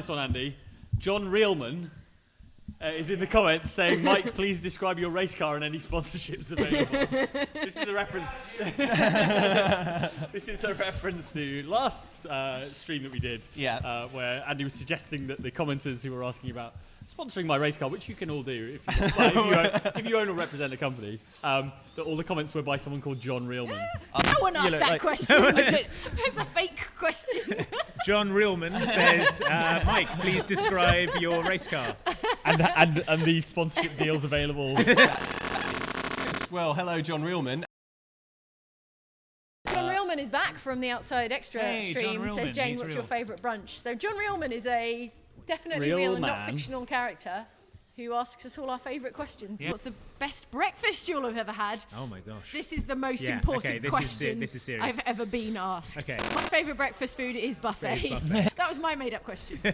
this one, Andy. John Reelman uh, is in the comments saying, "Mike, please describe your race car and any sponsorships available." this is a reference. this is a reference to last uh, stream that we did, Yeah. uh, where Andy was suggesting that the commenters who were asking about sponsoring my race car, which you can all do if you, well, if you, own, if you own or represent a company, um, that all the comments were by someone called John Reelman. No one asked know, that like- question. it's a fake question. John Reelman says, uh, Mike, please describe your race car. and, and, and the sponsorship deals available. Well, hello, John Reelman. John Reelman is back from the Outside Xtra Hey, John stream. Says Reelman, Jane, he's what's real. your favourite brunch? So John Reelman is a definitely Real real, and man. not fictional character who asks us all our favourite questions. Yeah. What's the best breakfast you'll have ever had? Oh my gosh. This is the most Yeah, important okay, this question se- this is serious. I've ever been asked. Okay. My favourite breakfast food is buffet. Buffet. that was my made-up question.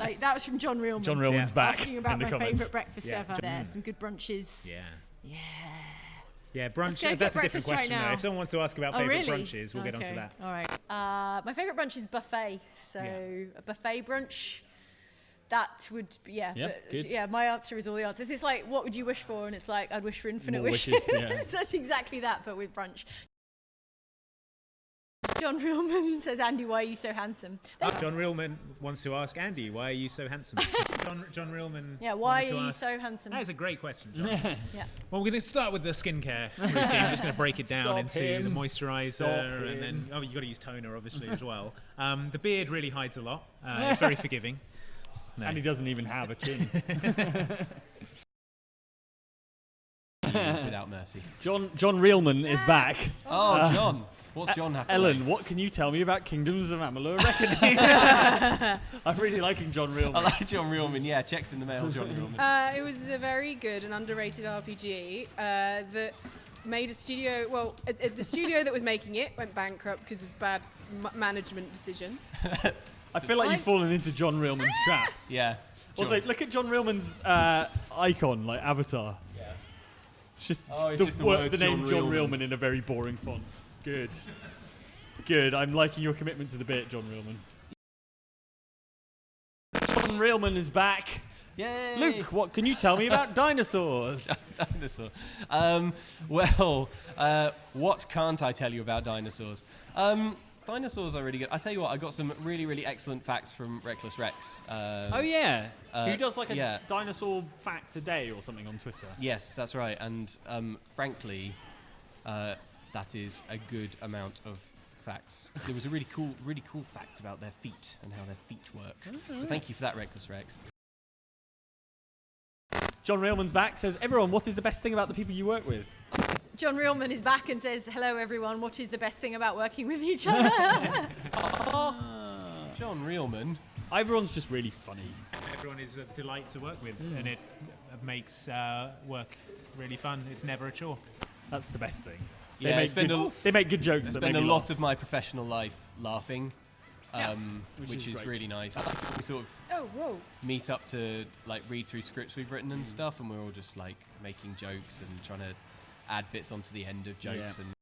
like that was from John Reelman. John Reelman's Yeah. back asking in about the my favourite breakfast Yeah. ever. There, some good brunches. Yeah. Yeah. Yeah, brunch. uh, that's a different breakfast right question. though. If someone wants to ask about Oh, favourite really? brunches, we'll get onto Okay, that. All right. Uh, my favourite brunch is buffet. So Yeah. a buffet brunch. That would be, yeah. Yeah, but- good. yeah, my answer is all the answers. It's like, what would you wish for? And it's like, I'd wish for infinite More wishes. wishes, yeah. so it's exactly that, but with brunch. John Reelman says, Andy, why are you so handsome? They- John Reelman wants to ask Andy, why are you so handsome? John, John Reelman. yeah, why are you ask- so handsome? That is a great question, John. yeah. Well, we're going to start with the skincare routine. I'm just going to break it down Stop into him. the moisturizer, Stop and then oh, you've got to use toner, obviously, as well. Um, the beard really hides a lot. Uh, it's very forgiving. No. And he doesn't even have a chin. Without mercy. John John Reelman is back. Oh, Uh, John. What's John have to Ellen, say? what can you tell me about Kingdoms of Amalur Reckoning? I'm really liking John Reelman. I like John Reelman. Yeah, checks in the mail, John Reelman. Uh, it was a very good and underrated RPG uh, that made a studio. Well, uh, uh, the studio that was making it went bankrupt because of bad m- management decisions. I feel like I- you've fallen into John Reelman's trap. Yeah. Also, look at John Reelman's uh, icon, like avatar. Yeah. It's just, Oh, it's the, just the word- word the name John John Reelman. Reelman in a very boring font. Good. Good. I'm liking your commitment to the bit, John Reelman. John Reelman is back. Yay! Luke, what can you tell me about dinosaurs? dinosaur. Um, well, uh, what can't I tell you about dinosaurs? Um, dinosaurs are really good. I tell you what, I got some really, really excellent facts from Reckless Rex. Um, oh yeah. Uh, Who does like a yeah. dinosaur fact a day or something on Twitter? Yes, that's right. And um, frankly, uh, that is a good amount of facts. There was a really cool, really cool fact about their feet and how their feet work. So thank you for that, Reckless Rex. John Reelman's back. Says everyone, what is the best thing about the people you work with? John Reelman is back and says, hello, everyone. What is the best thing about working with each other? John Reelman. Everyone's just really funny. Everyone is a delight to work with, Hmm. and it makes uh, work really fun. It's never a chore. That's the best thing. They Yeah, make spend good, a- they make good jokes. I spend a lot laugh. of my professional life laughing, Yeah, um, which which, is is, really nice. We sort of oh, whoa. meet up to like read through scripts we've written and stuff, and we're all just like making jokes and trying to add bits onto the end of jokes Yeah. and